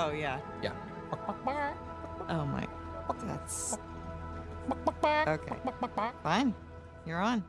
Oh, yeah. Yeah. Oh, my. That's. Okay. Fine. You're on.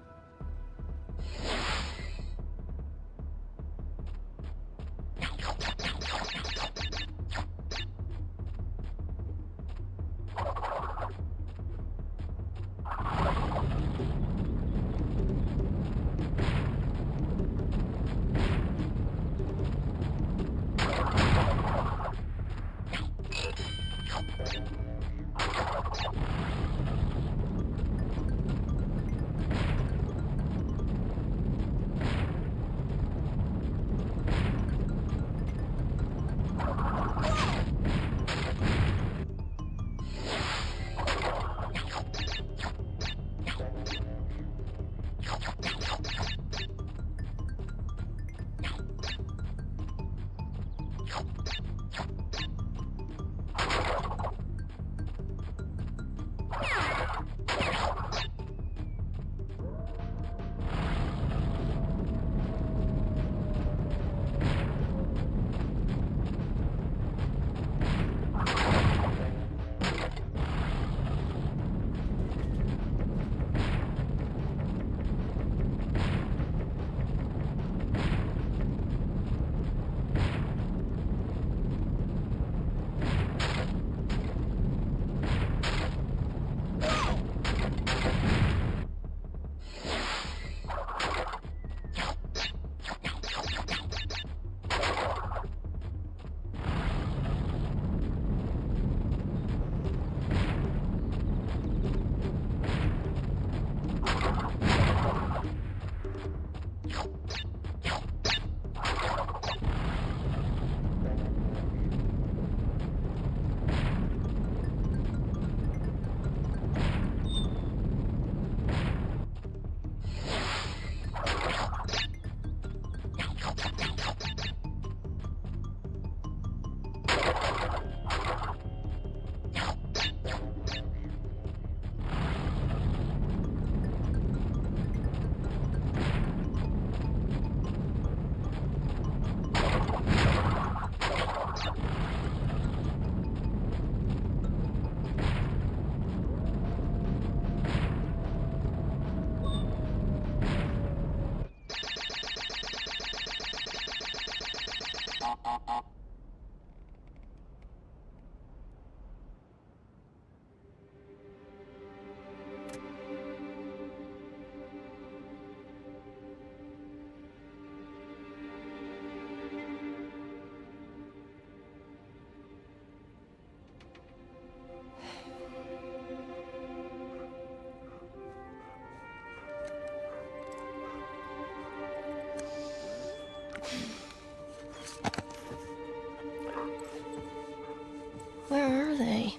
Where are they?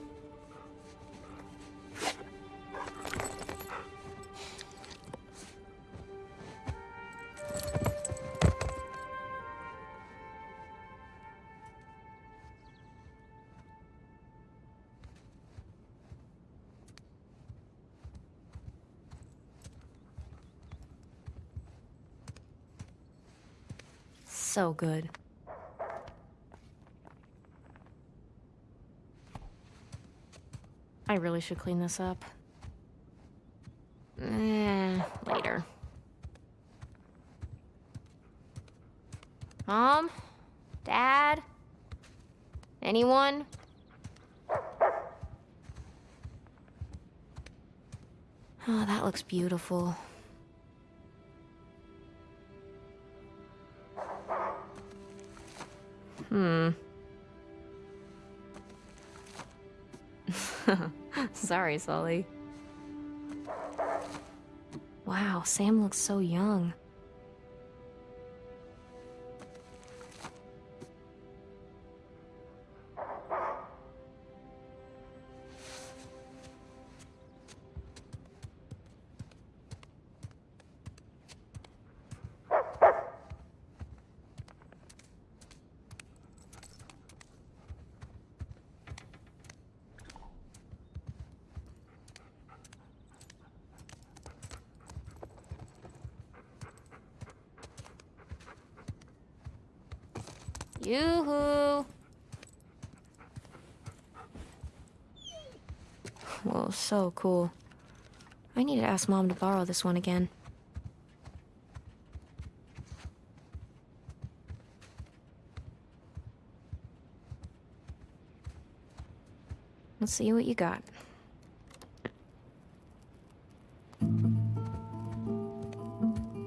So good. I really should clean this up. Eh, later. Mom? Dad? Anyone? Oh, that looks beautiful. Hmm. Sorry, Sully. Wow, Sam looks so young. Yoo-hoo! Well, so cool. I need to ask Mom to borrow this one again. Let's see what you got.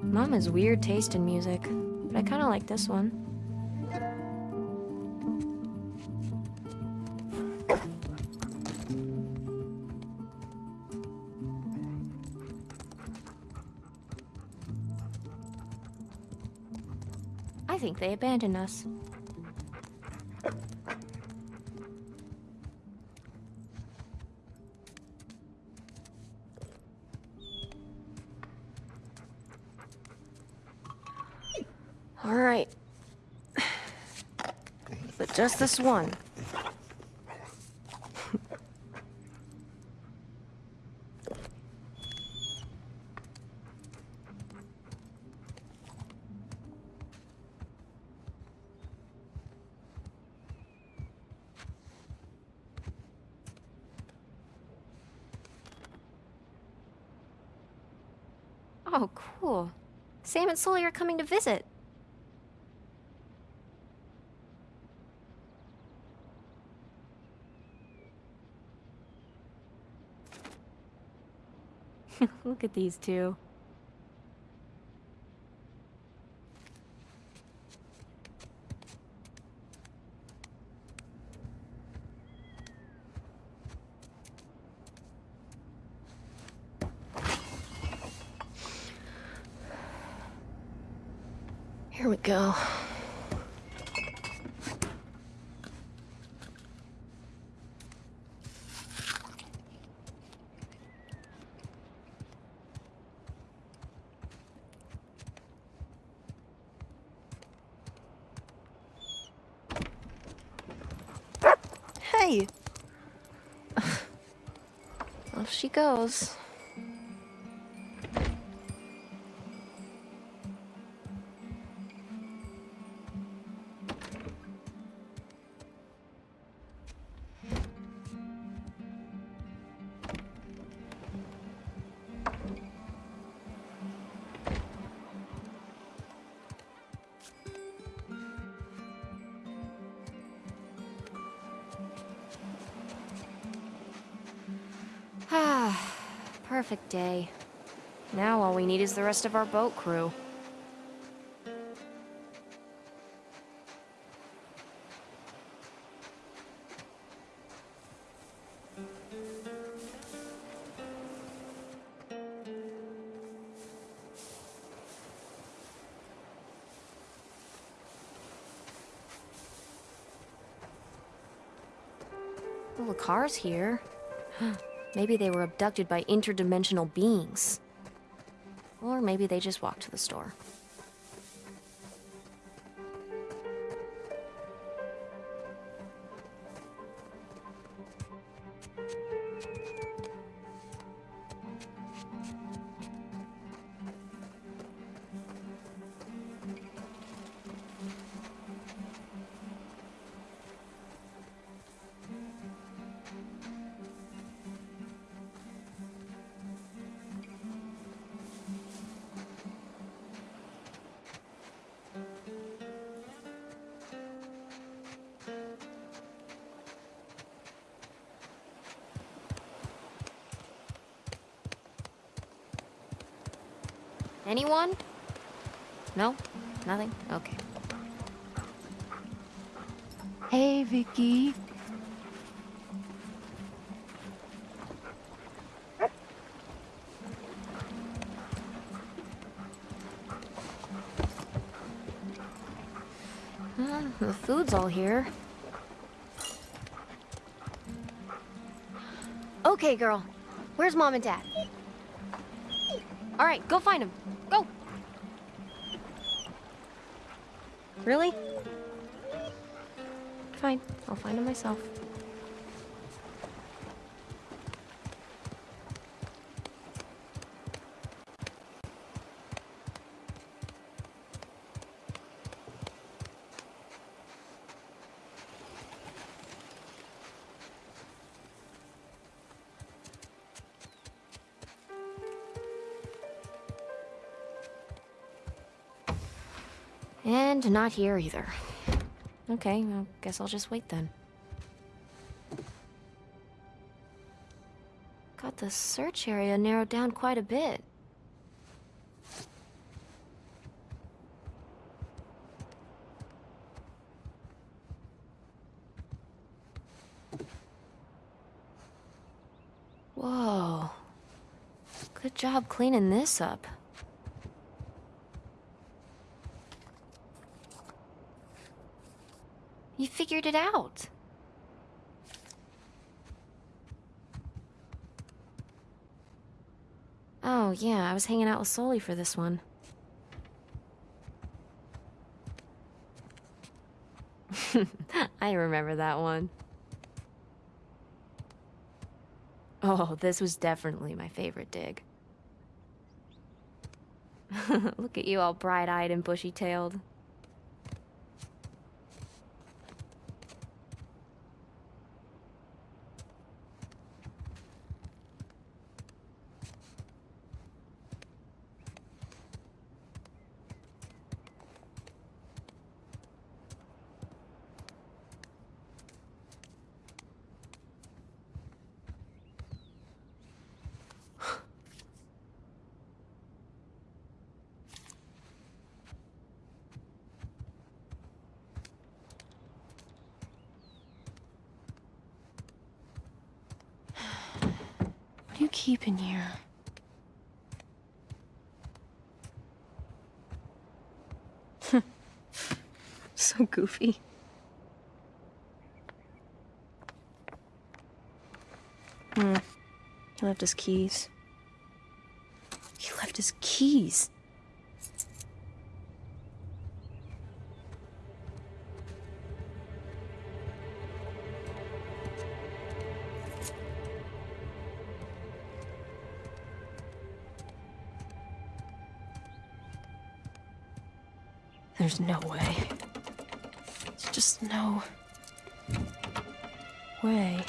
Mom has weird taste in music, but I kind of like this one. They abandoned us. All right. But just this one. Oh, cool. And Sully are coming to visit. Look at these two. Here we go. Off she goes. Perfect day. Now all we need is the rest of our boat crew. Well, the car's here. Maybe they were abducted by interdimensional beings. Or maybe they just walked to the store. Anyone? No? Nothing? Okay. Hey, Vicky. Uh, the food's all here. Okay, girl. Where's mom and dad? All right, go find them. Go. Really? Fine, I'll find them myself. Not here either. Okay, I guess I'll just wait then. Got the search area narrowed down quite a bit. Whoa. Good job cleaning this up. You figured it out. Oh, yeah, I was hanging out with Sully for this one. I remember that one. Oh, this was definitely my favorite dig. Look at you all bright-eyed and bushy-tailed. Keep in here? so goofy. Hmm. He left his keys. He left his keys. There's no way. There's just no way.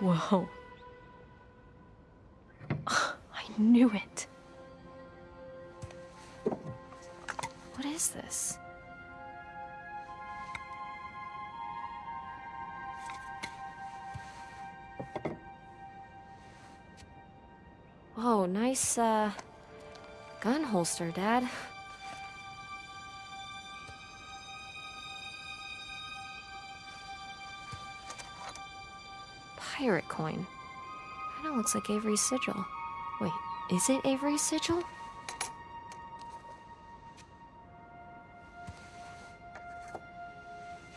Whoa. Whoa, nice, uh, gun holster, Dad. Pirate coin. Kinda looks like Avery's sigil. Wait, is it Avery's sigil?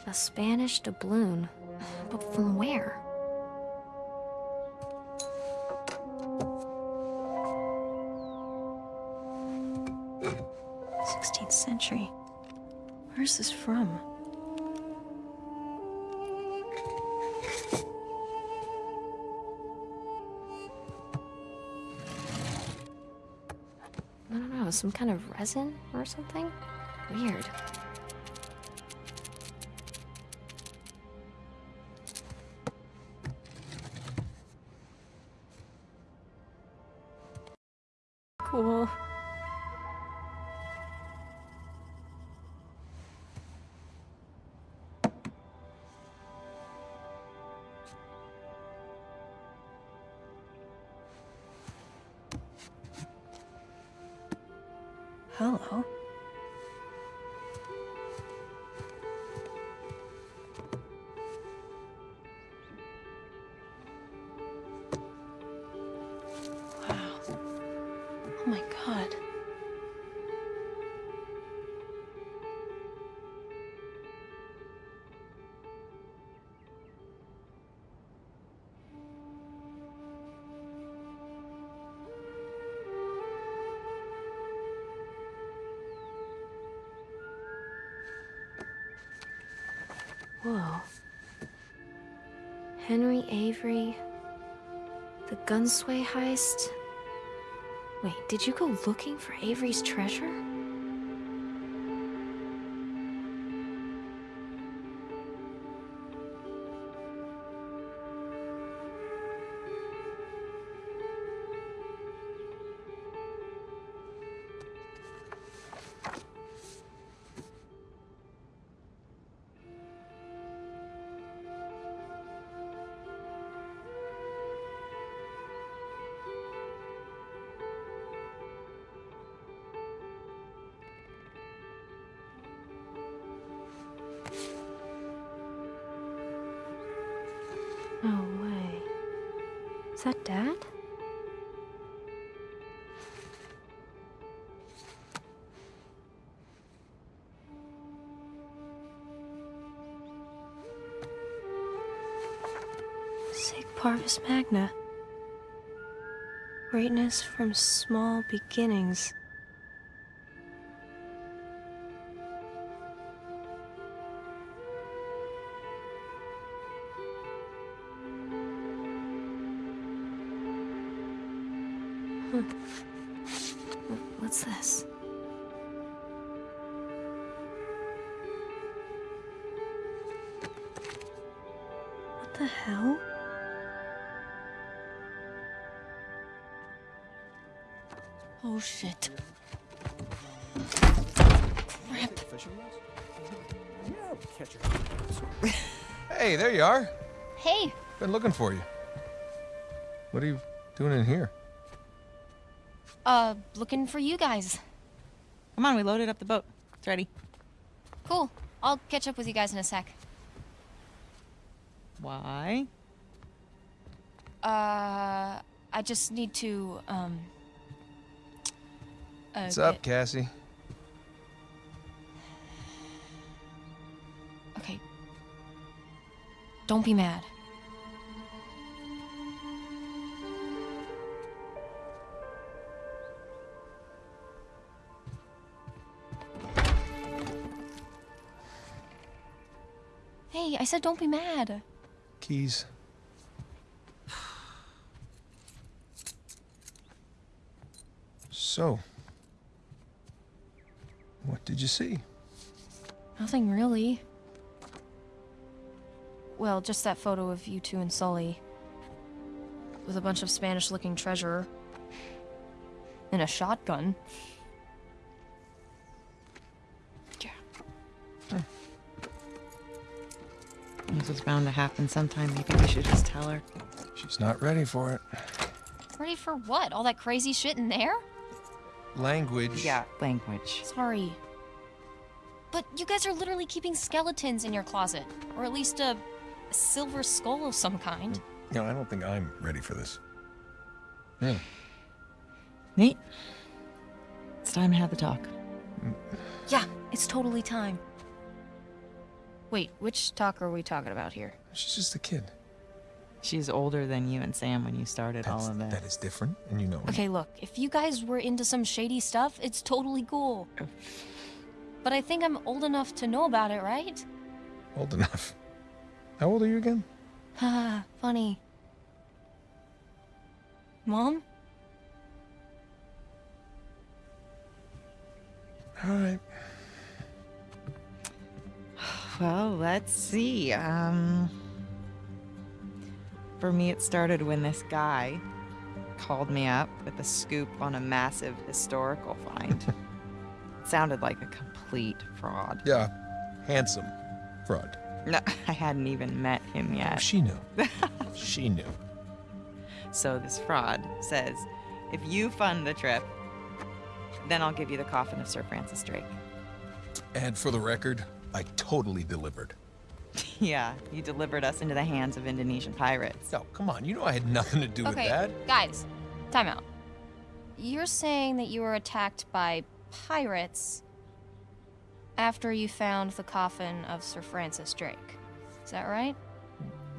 A Spanish doubloon. But from where? Where's this from? I don't know, some kind of resin or something? Weird. Hello. Whoa. Henry Avery. The Gunsway heist. Wait, did you go looking for Avery's treasure? Is that Dad? Sic Parvis Magna. Greatness from small beginnings. Wh- What's this? What the hell? Oh shit. Crap. Hey, there you are. Hey, Been looking for you. What are you doing in here? Uh, looking for you guys. Come on, we loaded up the boat. It's ready. Cool. I'll catch up with you guys in a sec. Why? Uh, I just need to, um. Uh, What's up, get- Cassie? Okay. Don't be mad. I said don't be mad. Keys. So, what did you see? Nothing really. Well, just that photo of you two and Sully. With a bunch of Spanish looking treasure. And a shotgun. This was bound to happen sometime. Maybe we should just tell her. She's not ready for it. Ready for what? All that crazy shit in there? Language. Yeah, language. Sorry. But you guys are literally keeping skeletons in your closet. Or at least a, a silver skull of some kind. Mm. No, I don't think I'm ready for this. Really? Nate, it's time to have the talk. Yeah, it's totally time. Wait, which talk are we talking about here? She's just a kid. She's older than you and Sam when you started That's, all of that. that is different, and you know it. Okay, look, if you guys were into some shady stuff, it's totally cool. But I think I'm old enough to know about it, right? Old enough. How old are you again? Haha, funny. Mom? All right. Well, let's see. Um, for me, it started when this guy called me up with a scoop on a massive historical find. it sounded like a complete fraud. Yeah, handsome fraud. No, I hadn't even met him yet. She knew. she knew. So this fraud says, if you fund the trip, then I'll give you the coffin of Sir Francis Drake. And for the record, I totally delivered. yeah, you delivered us into the hands of Indonesian pirates. No, come on. You know I had nothing to do with okay, that. guys, time out. You're saying that you were attacked by pirates after you found the coffin of Sir Francis Drake. Is that right?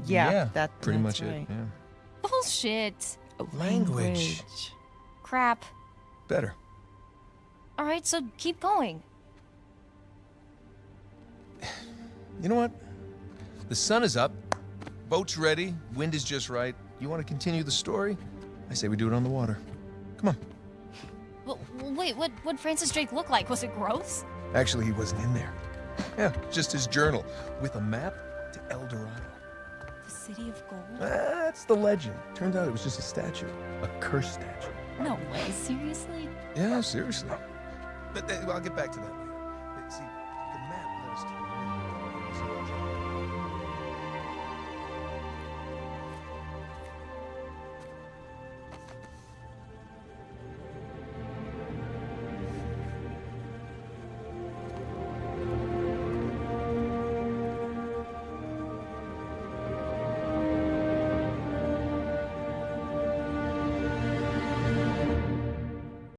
Yeah, that, pretty that's much right. it. Yeah. Bullshit. Language. Crap. Better. All right, so keep going. You know what? The sun is up. Boat's ready. Wind is just right. You want to continue the story? I say we do it on the water. Come on. Well, wait, what what Francis Drake look like? Was it gross? Actually, he wasn't in there. Yeah, just his journal with a map to El Dorado. The city of gold? That's the legend. Turns out it was just a statue, a cursed statue. No way, seriously? Yeah, seriously. But uh, I'll get back to that.